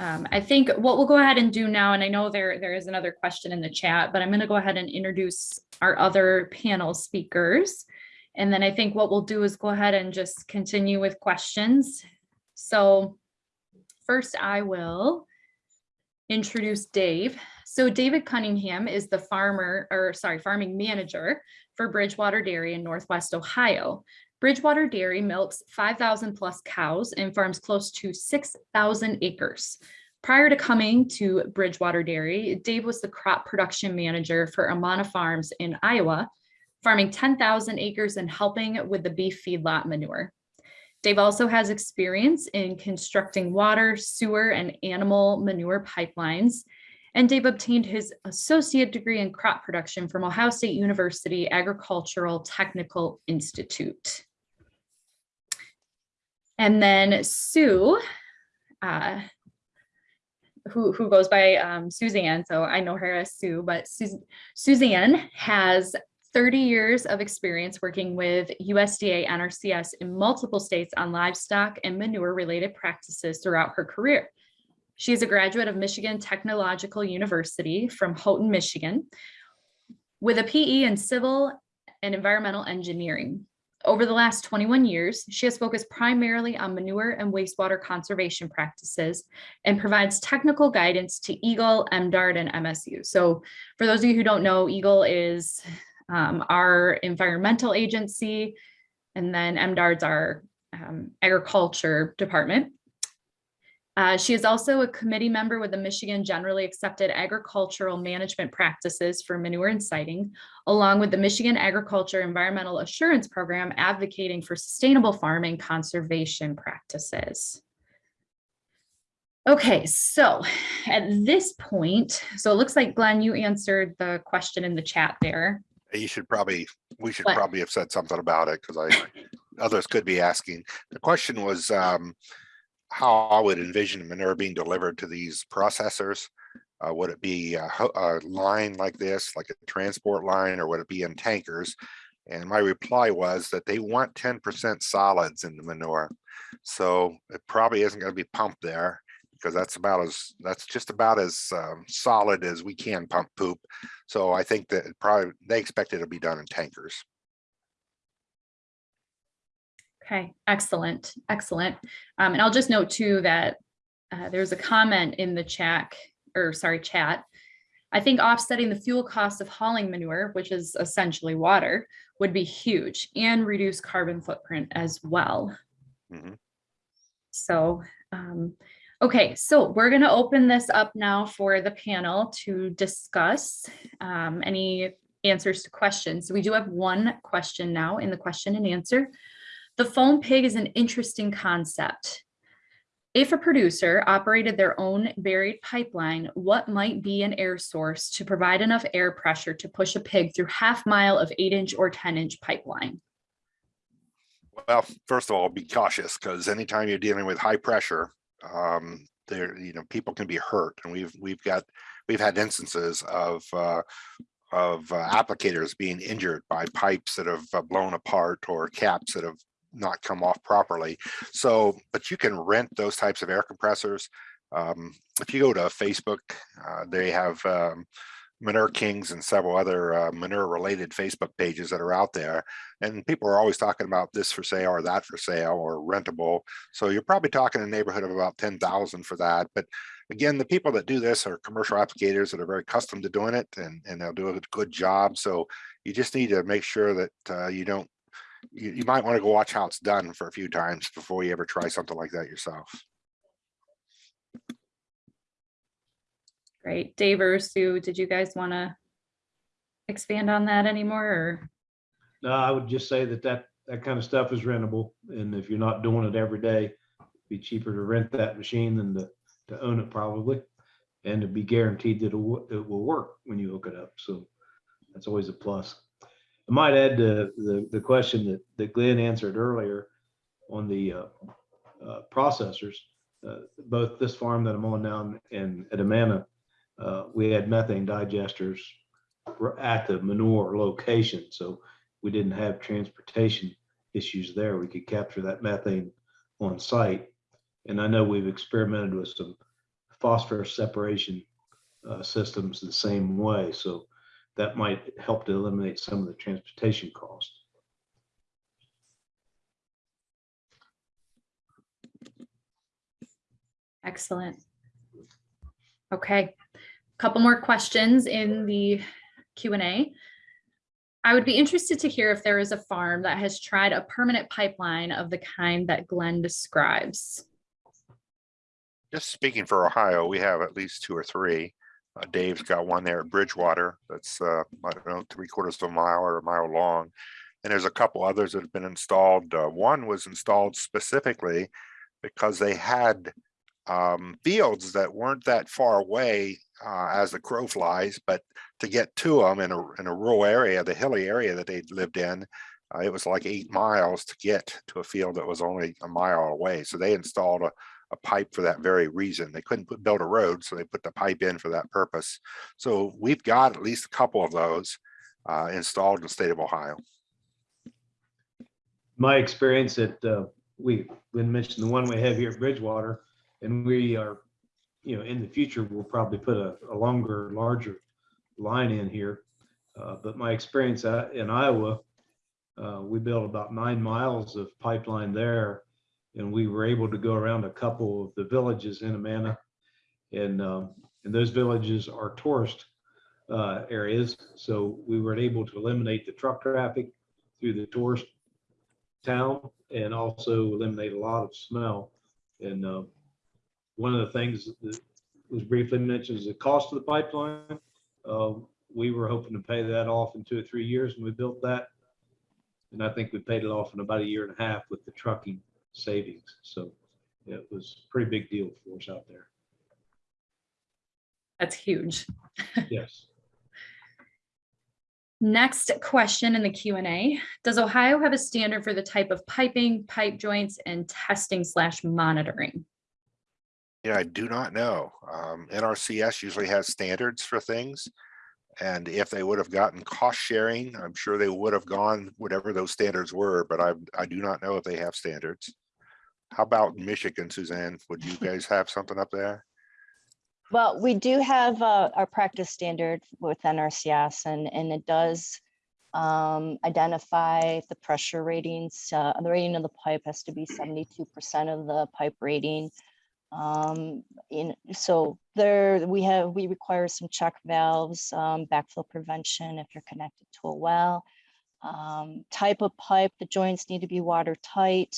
Um, I think what we'll go ahead and do now, and I know there, there is another question in the chat, but I'm going to go ahead and introduce our other panel speakers. And then I think what we'll do is go ahead and just continue with questions. So first I will introduce Dave. So David Cunningham is the farmer, or sorry, farming manager for Bridgewater Dairy in Northwest Ohio. Bridgewater Dairy milks 5,000 plus cows and farms close to 6,000 acres. Prior to coming to Bridgewater Dairy, Dave was the crop production manager for Amana Farms in Iowa, farming 10,000 acres and helping with the beef feedlot manure. Dave also has experience in constructing water, sewer, and animal manure pipelines. And Dave obtained his associate degree in crop production from Ohio State University Agricultural Technical Institute. And then Sue, uh, who, who goes by um, Suzanne, so I know her as Sue, but Sus Suzanne has 30 years of experience working with USDA NRCS in multiple states on livestock and manure related practices throughout her career. She is a graduate of Michigan Technological University from Houghton, Michigan, with a PE in civil and environmental engineering. Over the last 21 years, she has focused primarily on manure and wastewater conservation practices and provides technical guidance to EGLE, MDARD, and MSU. So for those of you who don't know, EGLE is um, our environmental agency, and then MDARD's our um, agriculture department. Uh, she is also a committee member with the Michigan Generally Accepted Agricultural Management Practices for Manure and Siting, along with the Michigan Agriculture Environmental Assurance Program advocating for sustainable farming conservation practices. Okay, so at this point, so it looks like Glenn, you answered the question in the chat there. You should probably, we should What? probably have said something about it because I, others could be asking. The question was, um, how I would envision manure being delivered to these processors. Uh, would it be a, a line like this, like a transport line, or would it be in tankers? And my reply was that they want ten percent solids in the manure. So it probably isn't gonna be pumped there because that's about as, that's just about as um, solid as we can pump poop. So I think that probably, they expect it to be done in tankers. Okay, excellent, excellent. Um, and I'll just note too that uh, there's a comment in the chat, or sorry, chat. I think offsetting the fuel cost of hauling manure, which is essentially water, would be huge and reduce carbon footprint as well. Mhm. So, um, okay, so we're gonna open this up now for the panel to discuss um, any answers to questions. So we do have one question now in the question and answer. The foam pig is an interesting concept. If a producer operated their own buried pipeline, what might be an air source to provide enough air pressure to push a pig through half mile of eight inch or 10 inch pipeline? Well, first of all, be cautious because anytime you're dealing with high pressure, um, there, you know, people can be hurt. And we've, we've got, we've had instances of, uh, of uh, applicators being injured by pipes that have uh, blown apart or caps that have not come off properly. So, but you can rent those types of air compressors. Um, if you go to Facebook, uh, they have um, Manure Kings and several other uh, manure related Facebook pages that are out there. And people are always talking about this for sale or that for sale or rentable. So you're probably talking a neighborhood of about 10,000 for that. But again, the people that do this are commercial applicators that are very accustomed to doing it and, and they'll do a good job. So you just need to make sure that uh, you don't, you, you might want to go watch how it's done for a few times before you ever try something like that yourself. Great. Dave or Sue, did you guys want to expand on that anymore or? No, I would just say that that, that kind of stuff is rentable. And if you're not doing it every day, it'd be cheaper to rent that machine than to, to own it probably. And to be guaranteed that it will, it will work when you hook it up. So that's always a plus. I might add to the, the question that, that Glenn answered earlier on the uh, uh, processors. Uh, Both this farm that I'm on now and at Amana, uh, we had methane digesters at the manure location. So we didn't have transportation issues there. We could capture that methane on site. And I know we've experimented with some phosphorus separation uh, systems the same way. So that might help to eliminate some of the transportation costs. Excellent. Okay, a couple more questions in the Q and A. I would be interested to hear if there is a farm that has tried a permanent pipeline of the kind that Glenn describes. Just speaking for Ohio, we have at least two or three. Uh, Dave's got one there at Bridgewater that's, uh, I don't know, three quarters of a mile or a mile long. And there's a couple others that have been installed. Uh, one was installed specifically because they had um, fields that weren't that far away uh, as the crow flies, but to get to them in a, in a rural area, the hilly area that they lived in, uh, it was like eight miles to get to a field that was only a mile away. So they installed a, a pipe for that very reason. They couldn't put, build a road, so they put the pipe in for that purpose. So we've got at least a couple of those uh, installed in the state of Ohio. My experience that uh, we, Glenn mentioned the one we have here at Bridgewater, and we are, you know, in the future, we'll probably put a, a longer, larger line in here. Uh, But my experience uh, in Iowa, uh, we built about nine miles of pipeline there. And we were able to go around a couple of the villages in Amana. And, um, and those villages are tourist uh, areas. So we were able to eliminate the truck traffic through the tourist town and also eliminate a lot of smell. And uh, one of the things that was briefly mentioned is the cost of the pipeline. Uh, We were hoping to pay that off in two or three years and we built that. And I think we paid it off in about a year and a half with the trucking savings. So it was a pretty big deal for us out there. That's huge. Yes. Next question in the Q and A. Does Ohio have a standard for the type of piping, pipe joints, and testing slash monitoring? Yeah, I do not know. Um, NRCS usually has standards for things. And if they would have gotten cost sharing, I'm sure they would have gone whatever those standards were, but I, I do not know if they have standards. How about Michigan, Suzanne? Would you guys have something up there? Well, we do have uh, our practice standard with NRCS and, and it does um, identify the pressure ratings. uh, The rating of the pipe has to be 72% of the pipe rating. Um, In, so there, we have, we require some check valves, um, backflow prevention if you're connected to a well. Um, Type of pipe, the joints need to be watertight.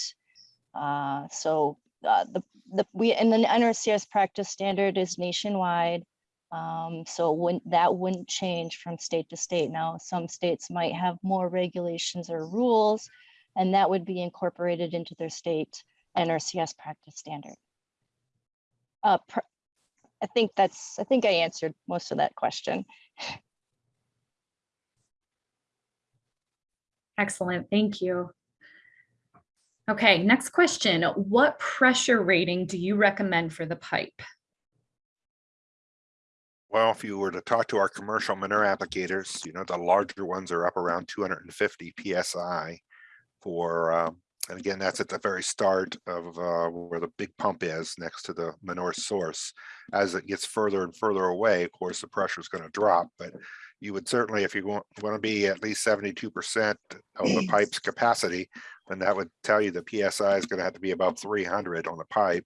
Uh, So uh, the the, we, and the NRCS practice standard is nationwide. Um, so when, that wouldn't change from state to state. Now, some states might have more regulations or rules, and that would be incorporated into their state NRCS practice standard. Uh, pr- I think that's, I think I answered most of that question. Excellent, thank you. Okay, next question. What pressure rating do you recommend for the pipe? Well, if you were to talk to our commercial manure applicators, you know, the larger ones are up around two hundred and fifty PSI for, um, and again, that's at the very start of, uh, where the big pump is next to the manure source. As it gets further and further away, of course, the pressure is going to drop, but you would certainly, if you want, want to be at least seventy-two percent of the pipe's capacity, then that would tell you the PSI is going to have to be about three hundred on the pipe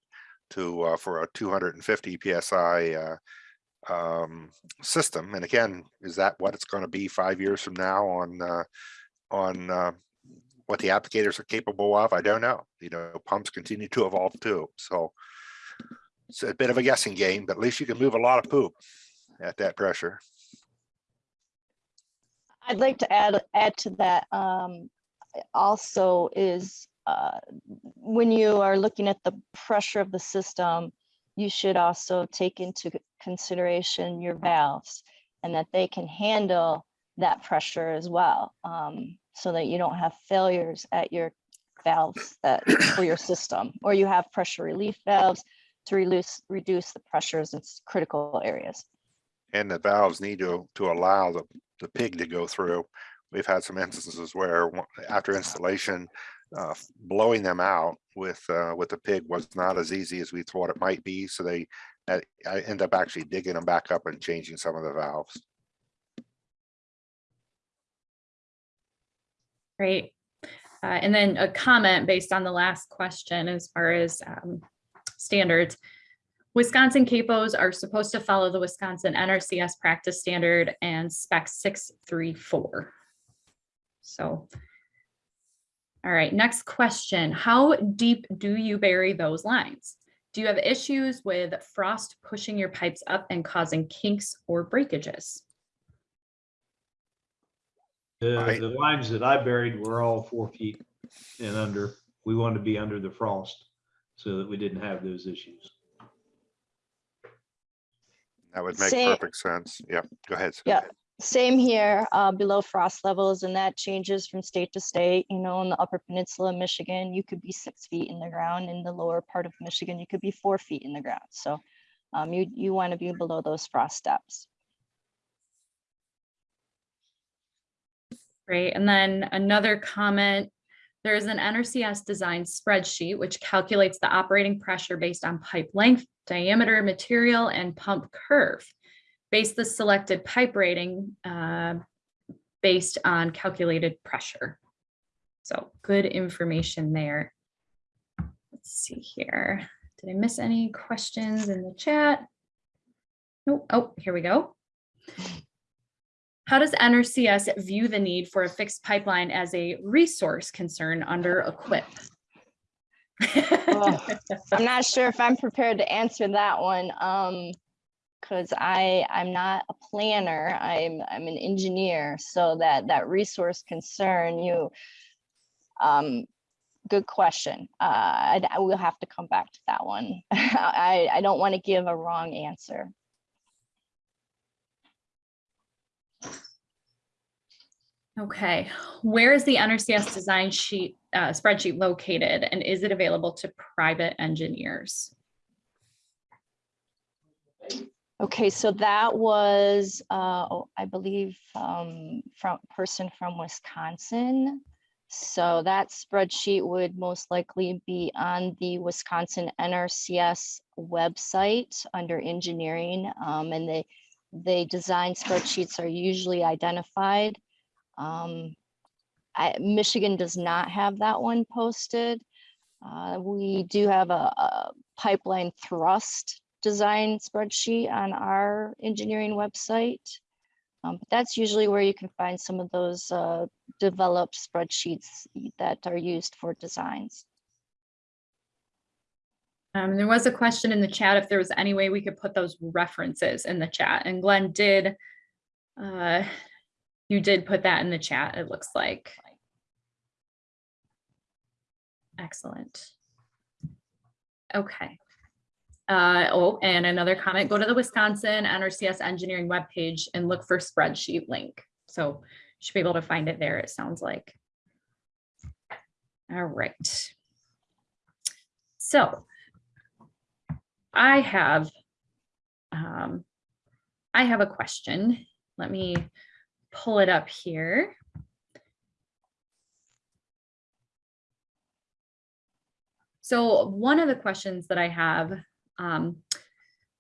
to, uh, for a two hundred and fifty PSI, uh, um, system. And again, is that what it's going to be five years from now on, uh, on, uh, what the applicators are capable of? I don't know. You know, pumps continue to evolve too. So it's a bit of a guessing game, but at least you can move a lot of poop at that pressure. I'd like to add, add to that, um, also is, uh, when you are looking at the pressure of the system, you should also take into consideration your valves and that they can handle that pressure as well. Um, so that you don't have failures at your valves that, for your system, or you have pressure relief valves to reduce, reduce the pressures in critical areas. And the valves need to, to allow the, the pig to go through. We've had some instances where after installation, uh, blowing them out with, uh, with the pig was not as easy as we thought it might be. So they, I I end up actually digging them back up and changing some of the valves. Great. Uh, and then a comment based on the last question as far as um, standards. Wisconsin CAFOs are supposed to follow the Wisconsin NRCS practice standard and spec 634. So. All right, next question. How deep do you bury those lines? Do you have issues with frost pushing your pipes up and causing kinks or breakages? The, Right. the lines that I buried were all four feet and under. We wanted to be under the frost so that we didn't have those issues. That would make Say- perfect sense. Yeah, go ahead. Sue. Yeah. Same here, uh, below frost levels, and that changes from state to state. You know, in the upper peninsula of Michigan, you could be six feet in the ground. In the lower part of Michigan, you could be four feet in the ground. So um, you, you want to be below those frost steps. Great. And then another comment, there is an NRCS design spreadsheet which calculates the operating pressure based on pipe length, diameter, material, and pump curve. Base the selected pipe rating uh, based on calculated pressure. So good information there. Let's see here. Did I miss any questions in the chat? Nope. Oh, here we go. How does NRCS view the need for a fixed pipeline as a resource concern under EQIP? Oh. I'm not sure if I'm prepared to answer that one. Um, because I, I'm not a planner, I'm, I'm an engineer, so that, that resource concern, you, um, good question. Uh, I, I will have to come back to that one. I, I don't want to give a wrong answer. Okay, where is the NRCS design sheet, uh, spreadsheet located and is it available to private engineers? Okay, so that was, uh, oh, I believe, um, from person from Wisconsin. So that spreadsheet would most likely be on the Wisconsin NRCS website under engineering. Um, and they, they design spreadsheets are usually identified. Um, I, Michigan does not have that one posted. Uh, we do have a, a pipeline thrust design spreadsheet on our engineering website. Um, but that's usually where you can find some of those uh, developed spreadsheets that are used for designs. Um, there was a question in the chat if there was any way we could put those references in the chat and Glenn did. Uh, you did put that in the chat, it looks like. Excellent. Okay. Uh, oh, and another comment, go to the Wisconsin NRCS engineering webpage and look for spreadsheet link. So you should be able to find it there, it sounds like. All right. So I have, um, I have a question. Let me pull it up here. So one of the questions that I have, um,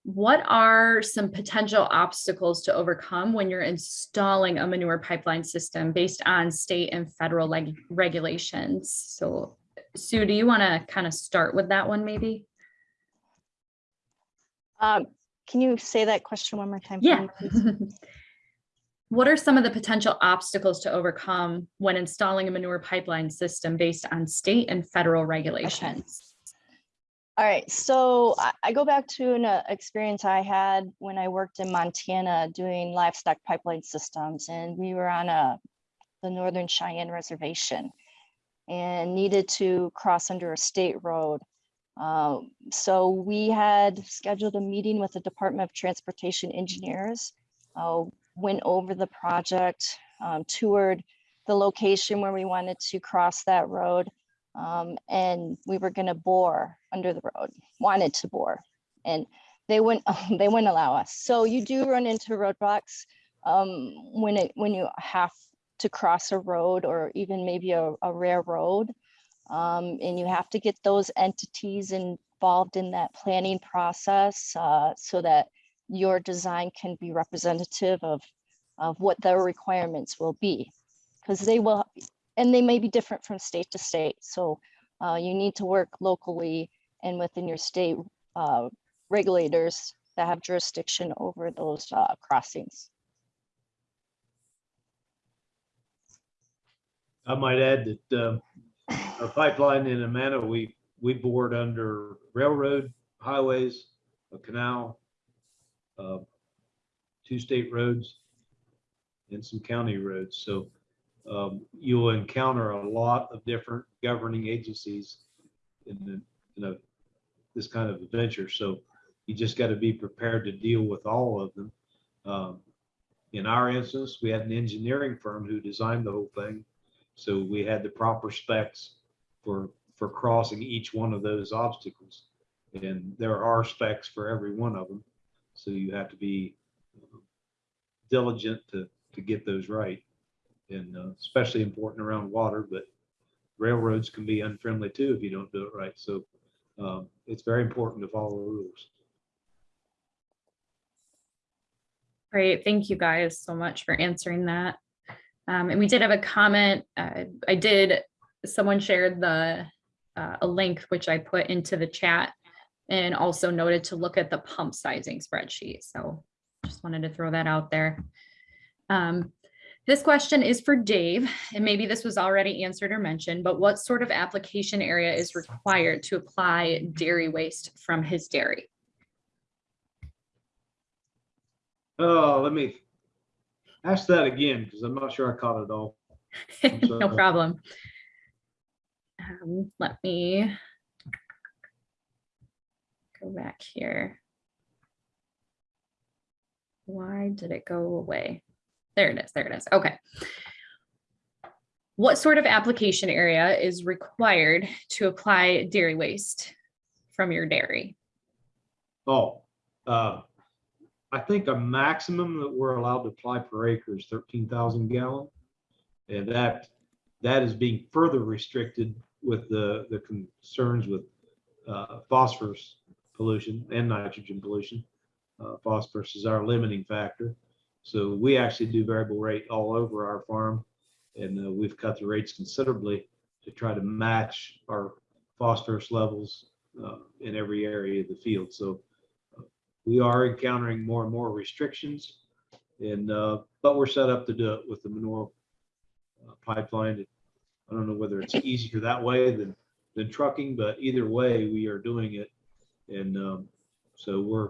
what are some potential obstacles to overcome when you're installing a manure pipeline system based on state and federal leg regulations? So Sue, do you want to kind of start with that one maybe? Um, can you say that question one more time? Yeah. me. What are some of the potential obstacles to overcome when installing a manure pipeline system based on state and federal regulations? All right, so I, go back to an uh, experience I had when I worked in Montana doing livestock pipeline systems, and we were on a the Northern Cheyenne Reservation and needed to cross under a state road. Um, so we had scheduled a meeting with the Department of Transportation engineers, uh, went over the project, um, toured the location where we wanted to cross that road. Um, and we were gonna bore under the road, wanted to bore, and they wouldn't, they wouldn't allow us. So you do run into roadblocks um, when it, when you have to cross a road or even maybe a, a rare road. Um, and you have to get those entities involved in that planning process, uh, so that your design can be representative of, of what their requirements will be. Because they will, and they may be different from state to state, so, uh, you need to work locally and within your state, uh, regulators that have jurisdiction over those, uh, crossings. I might add that um, our pipeline in Amana, we, we bored under railroad, highways, a canal, uh, two state roads, and some county roads. So um, you'll encounter a lot of different governing agencies in the, you know, this kind of adventure. So you just got to be prepared to deal with all of them. Um, In our instance, we had an engineering firm who designed the whole thing. So we had the proper specs for, for crossing each one of those obstacles. And there are specs for every one of them. So you have to be uh, diligent to, to get those right. And uh, especially important around water, but railroads can be unfriendly too if you don't do it right. So um, it's very important to follow the rules. Great, thank you guys so much for answering that. Um, and we did have a comment, uh, I did, someone shared the, uh, a link which I put into the chat and also noted to look at the pump sizing spreadsheet, so just wanted to throw that out there. Um, this question is for Dave, and maybe this was already answered or mentioned, but what sort of application area is required to apply dairy waste from his dairy? Oh, let me ask that again because I'm not sure I caught it all. No problem. Um, let me go back here. Why did it go away? There it is, there it is, okay. What sort of application area is required to apply dairy waste from your dairy? Oh, uh, I think a maximum that we're allowed to apply per acre is thirteen thousand gallon. And that, that is being further restricted with the, the concerns with uh, phosphorus pollution and nitrogen pollution. Uh, Phosphorus is our limiting factor. So we actually do variable rate all over our farm. And uh, we've cut the rates considerably to try to match our phosphorus levels uh, in every area of the field. So we are encountering more and more restrictions. And, uh, but we're set up to do it with the manure uh, pipeline. I don't know whether it's easier that way than, than trucking, but either way, we are doing it. And, um, so we're,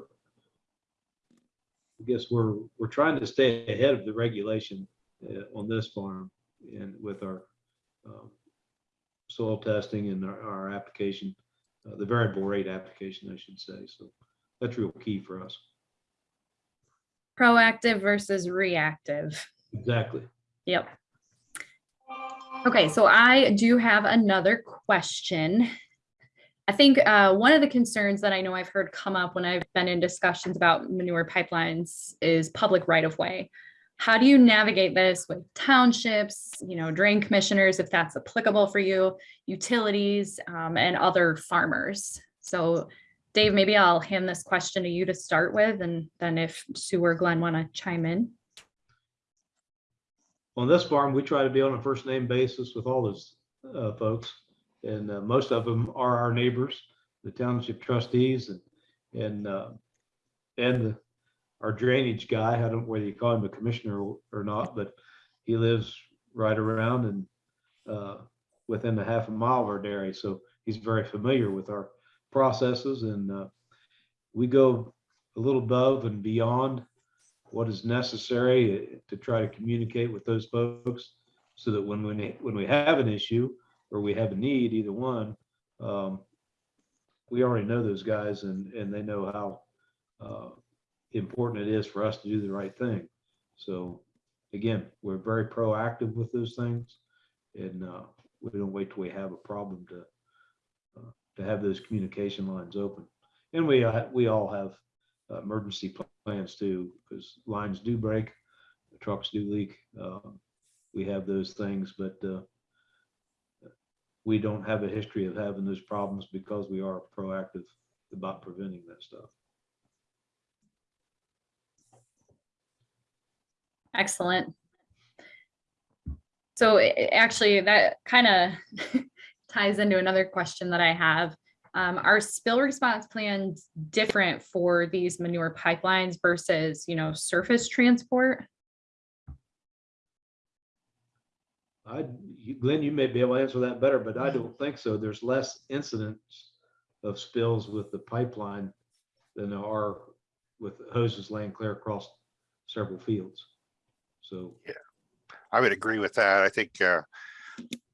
I guess we're, we're trying to stay ahead of the regulation, uh, on this farm and with our, um, soil testing and our, our application, uh, the variable rate application, I should say. So that's real key for us. Proactive versus reactive. Exactly. Yep. Okay, so I do have another question. I think uh, one of the concerns that I know I've heard come up when I've been in discussions about manure pipelines is public right of way. How do you navigate this with townships, you know, drain commissioners, if that's applicable for you, utilities, um, and other farmers? So Dave, maybe I'll hand this question to you to start with, and then if Sue or Glenn want to chime in. On this farm, we try to be on a first name basis with all those uh, folks. And uh, most of them are our neighbors, the township trustees and, and, uh, and the- our drainage guy. I don't whether you call him a commissioner or- not, but he lives right around and uh, within a half a mile of our dairy. So he's very familiar with our processes and uh, we go a little above and beyond what is necessary to try to communicate with those folks so that when, they- when we have an issue or we have a need, either one, um, we already know those guys and, and they know how uh, important it is for us to do the right thing. So again, we're very proactive with those things and uh, we don't wait till we have a problem to uh, to have those communication lines open. And we, uh, we all have uh, emergency plans too, because lines do break, trucks do leak. Um, We have those things, but uh, we don't have a history of having those problems because we are proactive about preventing that stuff. Excellent. So actually, that kind of ties into another question that I have. Um, are spill response plans different for these manure pipelines versus, you know, surface transport? I, you- Glenn, you may be able to answer that better, but I don't think so. There's less incidents of spills with the pipeline than there are with hoses laying clear across several fields. So yeah. I would agree with that. I think, uh,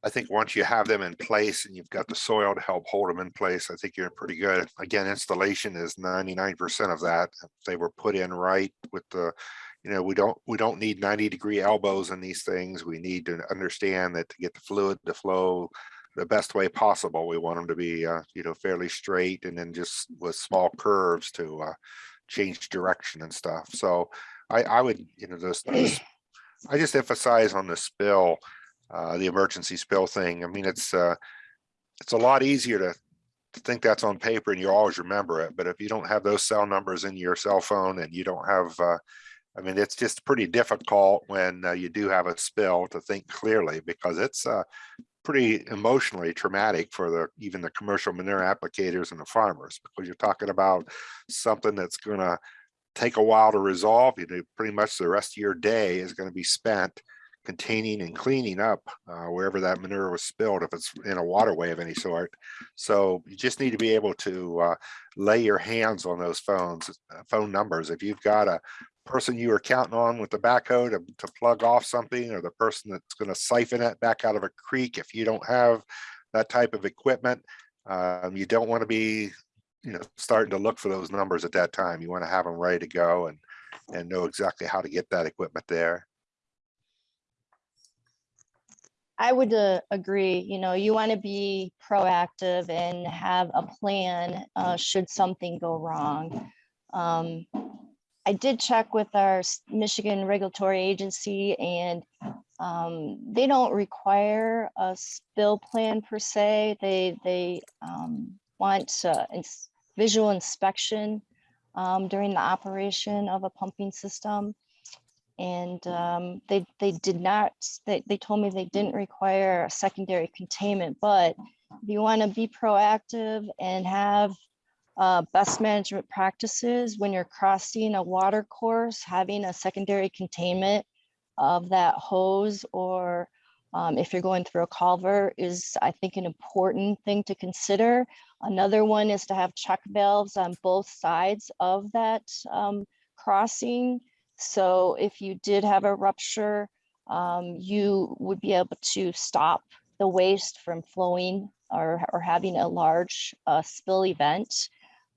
I think once you have them in place and you've got the soil to help hold them in place, I think you're pretty good. Again, installation is ninety-nine percent of that. If They were put in right with the, you know, we don't, we don't need ninety degree elbows in these things. We need to understand that to get the fluid to flow the best way possible, we want them to be, uh, you know, fairly straight and then just with small curves to, uh, change direction and stuff. So I, I would, you know, this I just emphasize on the spill, uh, the emergency spill thing. I mean, it's, uh, it's a lot easier to, to think that's on paper and you always remember it, but if you don't have those cell numbers in your cell phone and you don't have, uh, I mean, it's just pretty difficult when uh, you do have a spill to think clearly because it's, uh, pretty emotionally traumatic for the, even the commercial manure applicators and the farmers, because you're talking about something that's gonna take a while to resolve. You know, pretty much the rest of your day is going to be spent containing and cleaning up uh, wherever that manure was spilled, if it's in a waterway of any sort. So you just need to be able to uh, lay your hands on those phones, uh, phone numbers. If you've got a person you were counting on with the backhoe to, to plug off something, or the person that's going to siphon it back out of a creek, if you don't have that type of equipment, um, you don't want to be you know, starting to look for those numbers at that time. You want to have them ready to go and, and know exactly how to get that equipment there. I would uh, agree, you know, you want to be proactive and have a plan uh, should something go wrong. Um, I did check with our Michigan Regulatory Agency and um, they don't require a spill plan per se. They, they um, want uh, ins- visual inspection um, during the operation of a pumping system. And um, they, they did not, they, they told me they didn't require a secondary containment, but if you want to be proactive and have uh, best management practices when you're crossing a water course, having a secondary containment of that hose or um, if you're going through a culvert is, I think, an important thing to consider. Another one is to have check valves on both sides of that um, crossing. So if you did have a rupture, um, you would be able to stop the waste from flowing or, or having a large uh, spill event.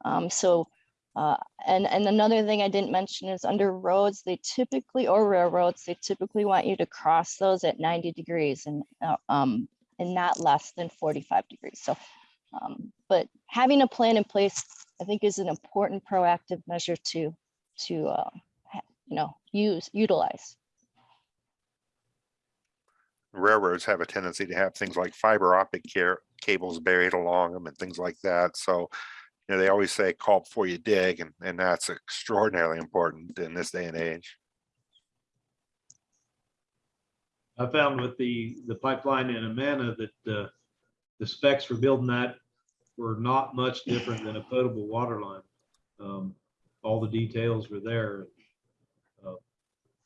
Um, so, uh, and, and another thing I didn't mention is under roads, they typically, or railroads, they typically want you to cross those at 90 degrees and, uh, um, and not less than 45 degrees. So, um, but having a plan in place, I think is an important proactive measure to, to, uh, you know, use, utilize. Railroads have a tendency to have things like fiber optic care cables buried along them and things like that. So, you know, they always say call before you dig and, and that's extraordinarily important in this day and age. I found with the, the pipeline in Amana that uh, the specs for building that were not much different than a potable water line. Um, All the details were there. Uh,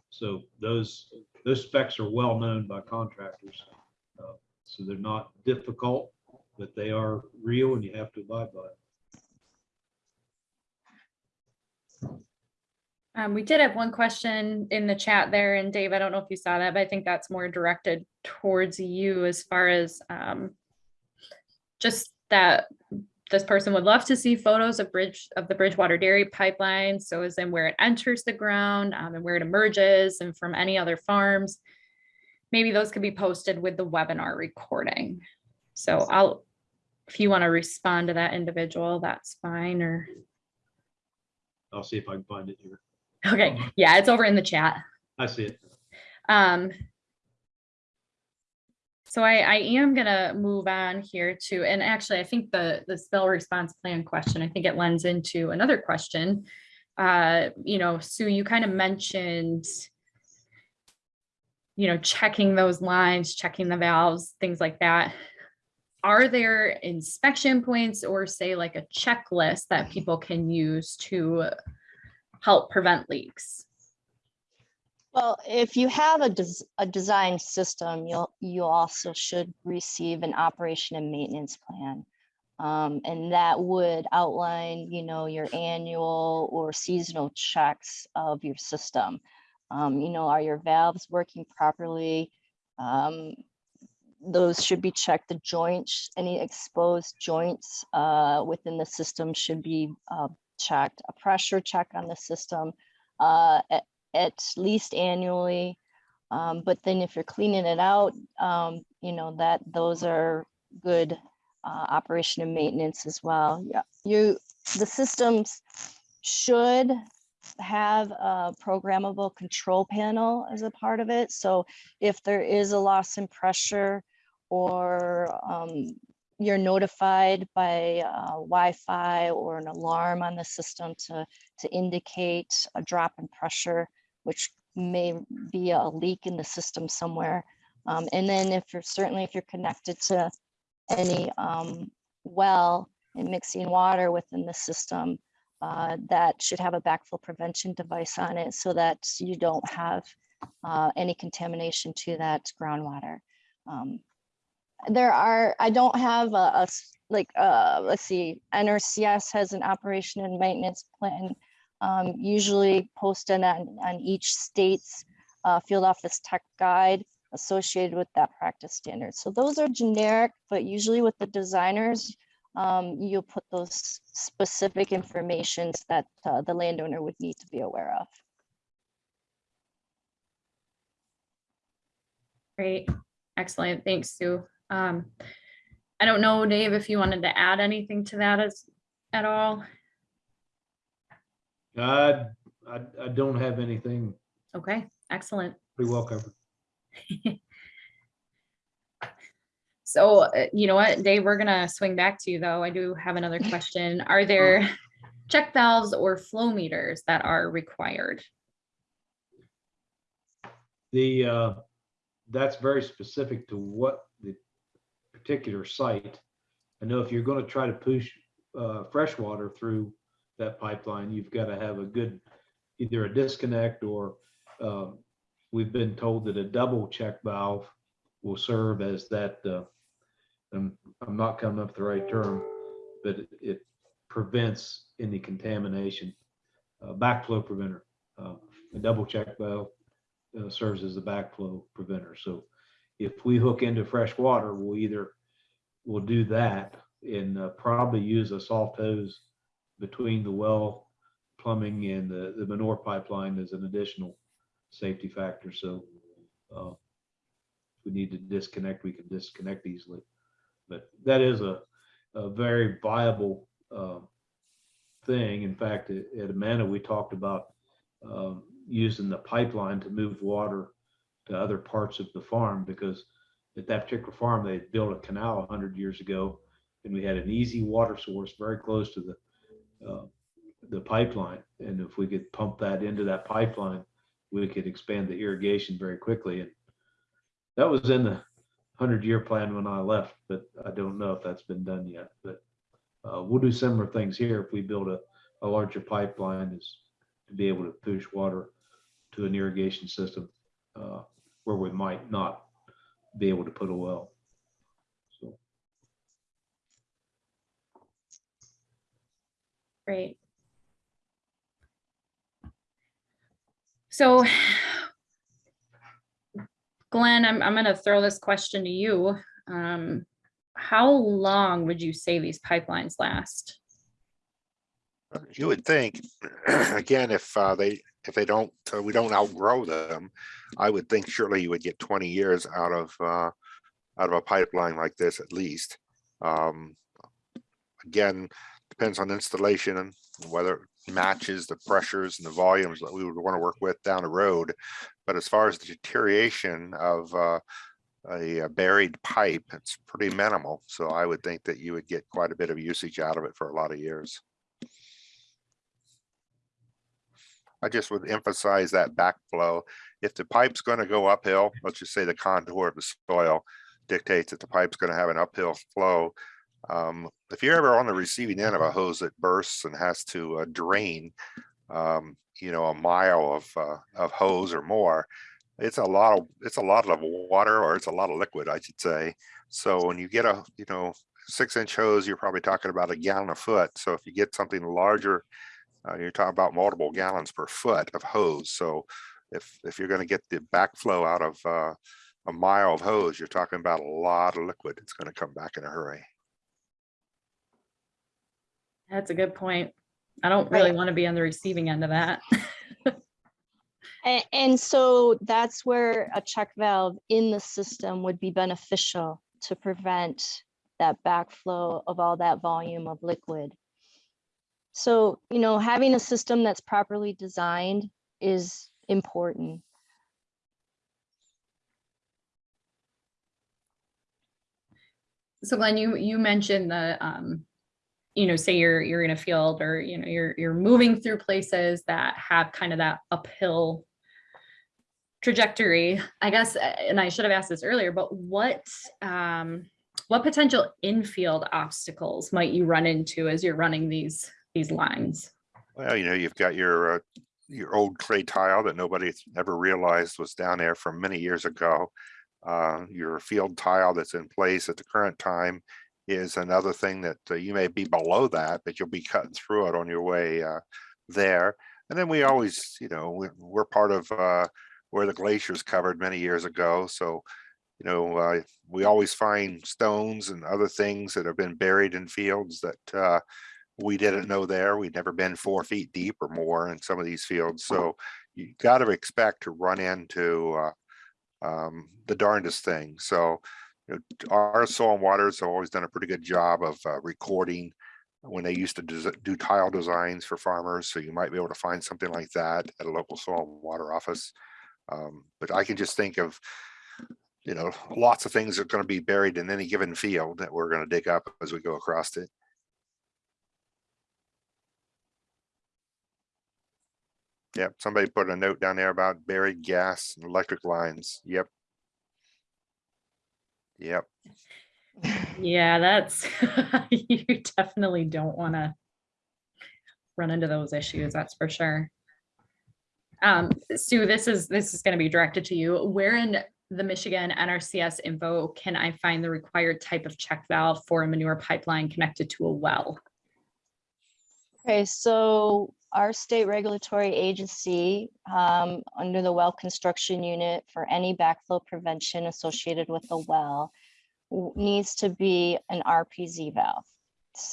So those, those specs are well known by contractors. Uh, So they're not difficult, but they are real and you have to abide by it. Um, we did have one question in the chat there and Dave, I don't know if you saw that, but I think that's more directed towards you as far as, um, just that this person would love to see photos of bridge, of the Bridgewater Dairy Pipeline. So as in where it enters the ground, um, and where it emerges and from any other farms. Maybe those could be posted with the webinar recording. So I'll, if you want to respond to that individual, that's fine, or, I'll see if I can find it here. Okay, yeah, it's over in the chat. I see it. Um. So I, I am gonna move on here to, and actually, I think the, the spill response plan question, I think it lends into another question. Uh, you know, Sue, you kind of mentioned, you know, checking those lines, checking the valves, things like that. Are there inspection points or say like a checklist that people can use to help prevent leaks? Well, if you have a, des- a design system, you'll, you also should receive an operation and maintenance plan. Um, and that would outline, you know, your annual or seasonal checks of your system. Um, you know, are your valves working properly? Um, those should be checked. The joints, any exposed joints, uh, within the system should be, uh, checked. A pressure check on the system, uh, at, at least annually. Um, but then if you're cleaning it out, um, you know, that, those are good, uh, operation and maintenance as well. Yeah, you, the systems should have a programmable control panel as a part of it. So if there is a loss in pressure or, um, you're notified by, uh, Wi-Fi or an alarm on the system to, to indicate a drop in pressure, which may be a leak in the system somewhere. Um, and then if you're certainly if you're connected to any um, well and mixing water within the system, uh, that should have a backflow prevention device on it so that you don't have uh, any contamination to that groundwater. Um, there are, I don't have a like, uh, let's see, NRCS has an operation and maintenance plan um, usually posted on, on each state's uh, field office tech guide associated with that practice standard. So those are generic, but usually with the designers, um, you'll put those specific informations that uh, the landowner would need to be aware of. Great, excellent, thanks, Sue. Um, I don't know, Dave, if you wanted to add anything to that as, at all? I, I, I don't have anything Okay, excellent. pretty well covered. So, uh, you know what, Dave, we're gonna swing back to you, though. I do have another question. Are there check valves or flow meters that are required? The, uh, that's very specific to what particular site. I know if you're gonna try to push, uh, fresh water through that pipeline, you've gotta have a good, either a disconnect or, um, we've been told that a double check valve will serve as that, uh, I'm, I'm not coming up with the right term, but it- it prevents any contamination, uh, backflow preventer. Uh, A double check valve uh, serves as a backflow preventer. So if we hook into fresh water, we'll either, we'll do that and uh, probably use a soft hose between the well plumbing and the, the manure pipeline as an additional safety factor. So uh, if we need to disconnect, we can disconnect easily. But that is a, a very viable uh, thing. In fact, at at we talked about um, using the pipeline to move water to other parts of the farm because at that particular farm, they built a canal hundred years ago and we had an easy water source very close to the, uh, the pipeline. And if we could pump that into that pipeline, we could expand the irrigation very quickly. And that was in the hundred year plan when I left, but I don't know if that's been done yet, but uh, we'll do similar things here if we build a, a larger pipeline is to be able to push water to an irrigation system uh, where we might not be able to put a well. So Great. So Glenn, I'm, I'm gonna throw this question to you. Um, how long would you say these pipelines last? You would think, again, if uh, they, if they don't, uh, we don't outgrow them, I would think surely you would get twenty years out of, uh, out of a pipeline like this at least. Um, Again, depends on installation and whether it matches the pressures and the volumes that we would want to work with down the road. But as far as the deterioration of, uh, a buried pipe, it's pretty minimal. So I would think that you would get quite a bit of usage out of it for a lot of years. I just would emphasize that backflow. If the pipe's going to go uphill, let's just say the contour of the soil dictates that the pipe's going to have an uphill flow. Um, if you're ever on the receiving end of a hose that bursts and has to uh, drain, um, you know, a mile of uh, of hose or more, it's a lot of it's a lot of water or it's a lot of liquid, I should say. So when you get a you know six inch hose, you're probably talking about a gallon a foot. So if you get something larger, uh, you're talking about multiple gallons per foot of hose. So if if you're going to get the backflow out of uh, a mile of hose, you're talking about a lot of liquid. It's going to come back in a hurry. That's a good point. I don't really want to be on the receiving end of that. And, and so that's where a check valve in the system would be beneficial to prevent that backflow of all that volume of liquid. So, you know, having a system that's properly designed is important. So Glenn, you, you mentioned the, um, you know, say you're, you're in a field or, you know, you're, you're moving through places that have kind of that uphill trajectory, I guess, uh, and I should have asked this earlier, but what, um, what potential infield obstacles might you run into as you're running these, these lines? Well, you know, you've got your uh, your old clay tile that nobody ever realized was down there from many years ago. Uh, your field tile that's in place at the current time is another thing that uh, you may be below that, but you'll be cutting through it on your way uh, there. And then we always, you know, we're, we're part of uh, where the glaciers covered many years ago. So, you know, uh, we always find stones and other things that have been buried in fields that we didn't know there. We'd never been four feet deep or more in some of these fields. So you got to expect to run into uh, um, the darndest thing. So you know, our soil and waters have always done a pretty good job of uh, recording when they used to do tile designs for farmers. So you might be able to find something like that at a local soil and water office. Um, but I can just think of, you know, lots of things that are going to be buried in any given field that we're going to dig up as we go across it. Yep, somebody put a note down there about buried gas and electric lines. Yep. Yep, Yeah, that's, you definitely don't want to run into those issues, that's for sure. Um, Sue, this is, this is going to be directed to you. Where in the Michigan NRCS info can I find the required type of check valve for a manure pipeline connected to a well? Okay, so our state regulatory agency, um, under the well construction unit for any backflow prevention associated with the well needs to be an RPZ valve.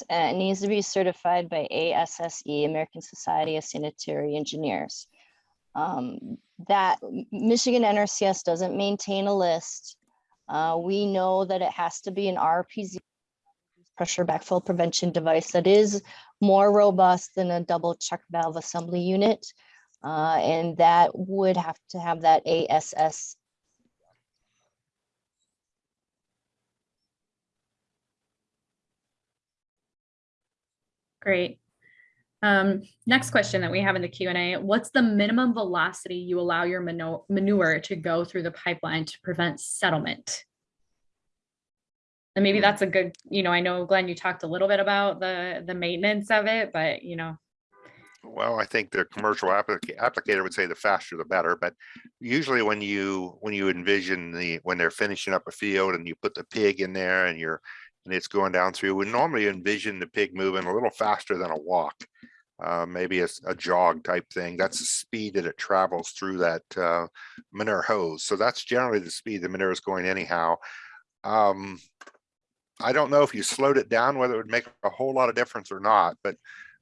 It needs to be certified by ASSE, American Society of Sanitary Engineers. Um, that Michigan NRCS doesn't maintain a list. Uh, we know that it has to be an RPZ pressure backflow prevention device that is more robust than a double check valve assembly unit. Uh, and that would have to have that ASS. Great. Um, next question that we have in the Q and A, what's the minimum velocity you allow your manure to go through the pipeline to prevent settlement? And maybe that's a good, you know, I know Glenn, you talked a little bit about the, the maintenance of it, but you know, well, I think the commercial applica- applicator would say the faster the better, but usually when you, when you envision the, when they're finishing up a field and you put the pig in there and you're, and it's going down through, we normally envision the pig moving a little faster than a walk. Uh, maybe a jog type thing. That's the speed that it travels through that uh, manure hose. So that's generally the speed the manure is going anyhow. Um, I don't know if you slowed it down, whether it would make a whole lot of difference or not, but,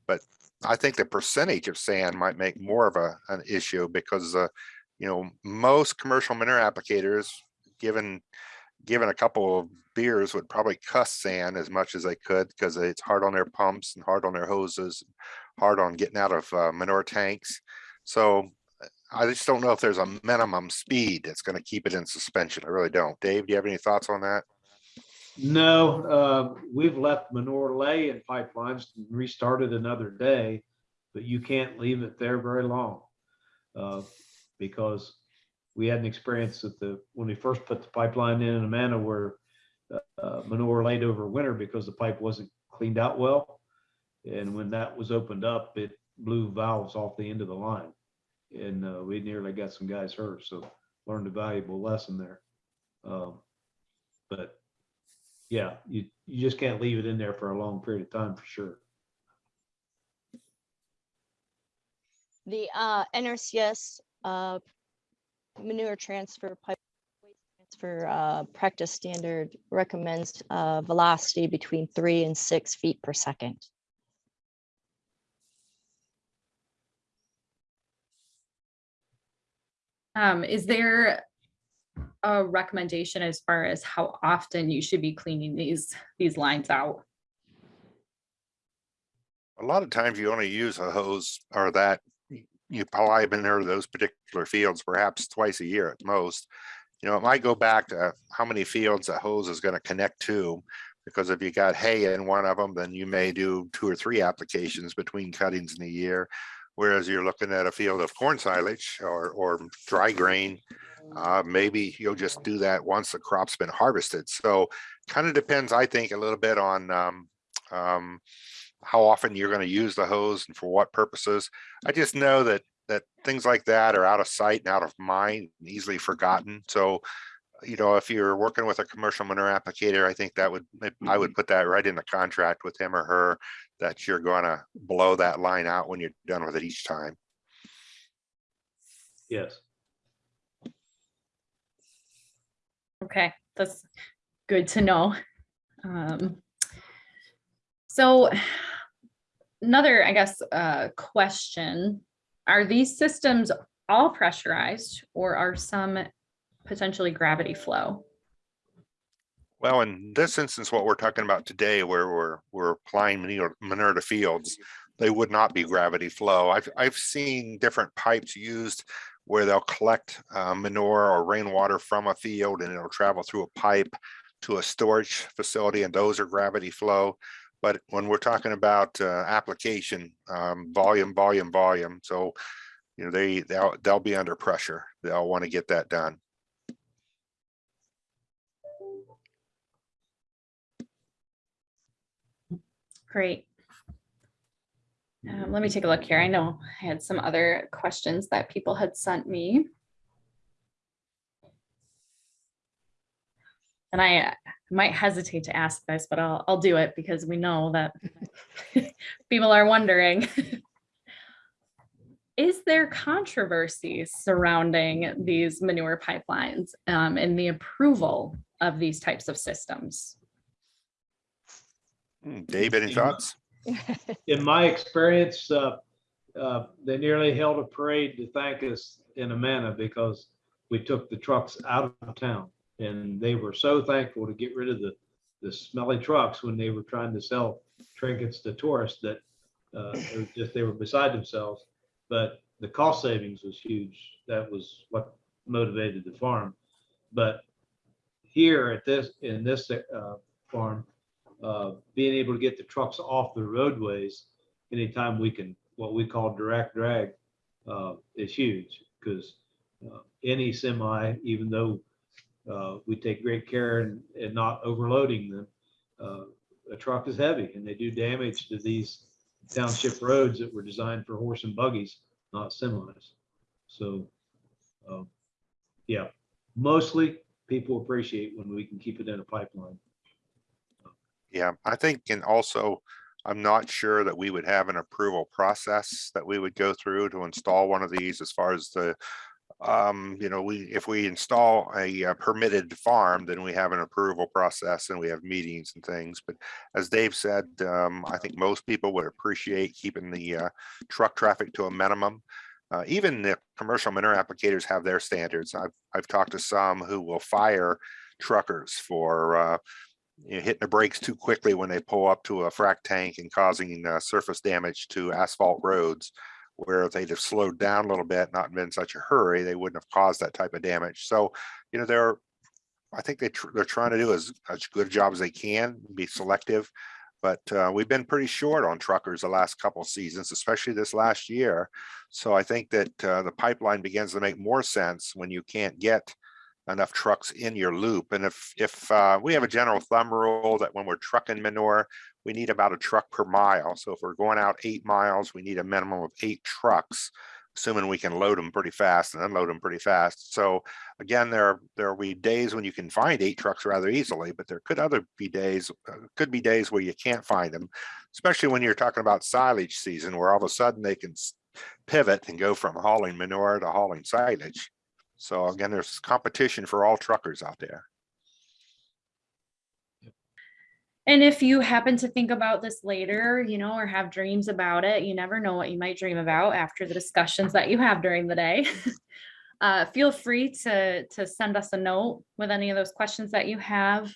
but I think the percentage of sand might make more of a, an issue because, uh, you know, most commercial manure applicators, given, given a couple of beers would probably cuss sand as much as they could because it's hard on their pumps and hard on their hoses, hard on getting out of uh, manure tanks. So I just don't know if there's a minimum speed that's gonna keep it in suspension. I really don't. Dave, do you have any thoughts on that? No, uh, we've left manure lay in pipelines and restarted another day, but you can't leave it there very long. uh, Because we had an experience at the, when we first put the pipeline in in Amana where uh, manure laid over winter because the pipe wasn't cleaned out well. And when that was opened up, it blew valves off the end of the line. And uh, we nearly got some guys hurt, so learned a valuable lesson there. Um, But yeah, you, you just can't leave it in there for a long period of time for sure. The uh, NRCS uh, manure transfer pipe transfer uh, practice standard recommends uh, velocity between three and six feet per second. Um, is there a recommendation as far as how often you should be cleaning these, these lines out? A lot of times you only use a hose or that you them into those particular fields perhaps twice a year at most. You know, it might go back to how many fields a hose is gonna connect to. Because if you got hay in one of them, then you may do two or three applications between cuttings in a year. Whereas you're looking at a field of corn silage or, or dry grain, uh, maybe you'll just do that once the crop's been harvested. So kind of depends, I think, a little bit on, um, um, how often you're gonna use the hose and for what purposes. I just know that, that things like that are out of sight and out of mind, and easily forgotten. So, you know, if you're working with a commercial manure applicator, I think that would, I would put that right in the contract with him or her that you're gonna blow that line out when you're done with it each time. Yes. Okay, that's good to know. Um, So another, I guess, uh, question, are these systems all pressurized or are some potentially gravity flow? Well, in this instance, what we're talking about today, where we're, we're applying to fields, they would not be gravity flow. I've, I've seen different pipes used where they'll collect uh, manure or rainwater from a field and it'll travel through a pipe to a storage facility and those are gravity flow. But when we're talking about uh, application, um, volume, volume, volume, so you know, they, they'll, they'll be under pressure. They'll want to get that done. Great. Um, let me take a look here. I know I had some other questions that people had sent me. And I uh, might hesitate to ask this, but I'll, I'll do it because we know that people are wondering. Is there controversy surrounding these manure pipelines um, and the approval of these types of systems? Hmm, Dave, any thoughts? In my experience, uh, uh, they nearly held a parade to thank us in Amana because we took the trucks out of town. And they were so thankful to get rid of the, the smelly trucks when they were trying to sell trinkets to tourists that uh, it was just, they were beside themselves. But the cost savings was huge. That was what motivated the farm. But here at this, in this uh, farm, uh, being able to get the trucks off the roadways anytime we can, what we call direct drag, uh, is huge because uh, any semi, even though uh, we take great care in, in not overloading them, uh, a truck is heavy and they do damage to these township roads that were designed for horse and buggies, not semis. So, um, yeah, mostly people appreciate when we can keep it in a pipeline. Yeah, I think, and also, I'm not sure that we would have an approval process that we would go through to install one of these as far as the, um, you know, we, if we install a uh, permitted farm, then we have an approval process and we have meetings and things. But as Dave said, um, I think most people would appreciate keeping the uh, truck traffic to a minimum. Uh, even the commercial manure applicators have their standards. I've, I've talked to some who will fire truckers for uh, you know, hitting the brakes too quickly when they pull up to a frac tank and causing uh, surface damage to asphalt roads where if they'd have slowed down a little bit, not been in such a hurry, they wouldn't have caused that type of damage. So, you know, they're, I think they, tr- they're trying to do as, as good a job as they can, be selective. But uh, we've been pretty short on truckers the last couple seasons, especially this last year. So I think that uh, the pipeline begins to make more sense when you can't get enough trucks in your loop. And if, if uh, we have a general thumb rule that when we're trucking manure, we need about a truck per mile. So if we're going out eight miles, we need a minimum of eight trucks, assuming we can load them pretty fast and unload them pretty fast. So again, there, there will be days when you can find eight trucks rather easily, but there could other be days, uh, could be days where you can't find them, especially when you're talking about silage season, where all of a sudden they can pivot and go from hauling manure to hauling silage. So again, there's competition for all truckers out there. And if you happen to think about this later, you know, or have dreams about it, you never know what you might dream about after the discussions that you have during the day. Uh, feel free to, to send us a note with any of those questions that you have.